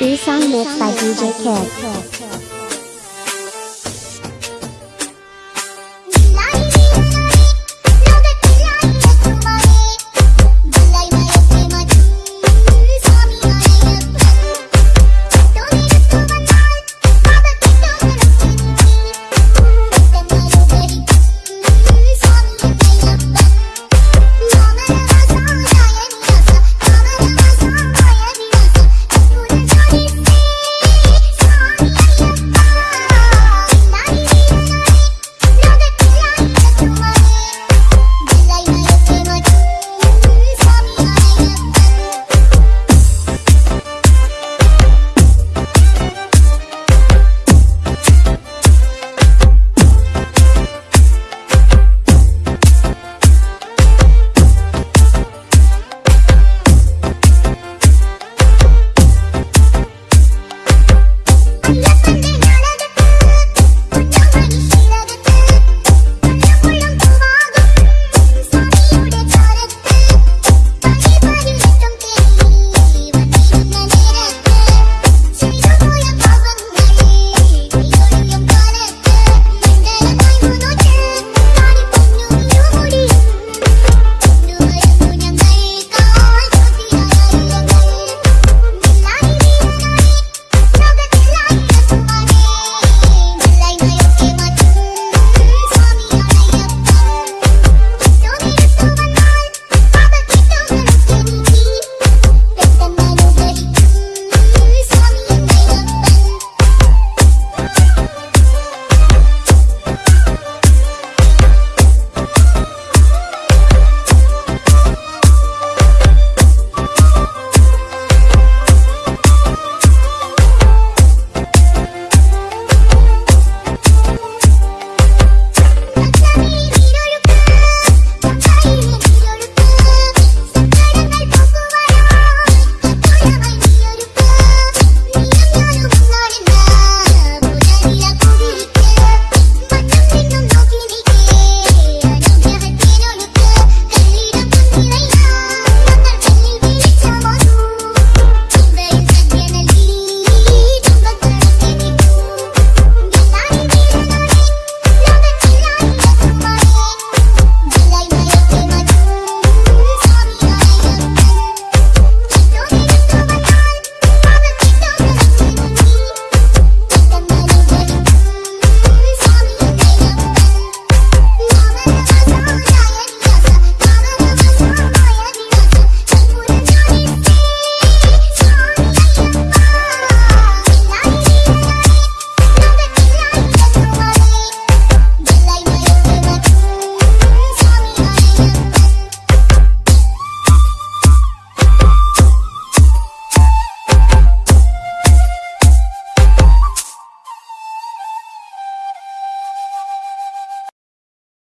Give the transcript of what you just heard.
B song mix by DJ Kid.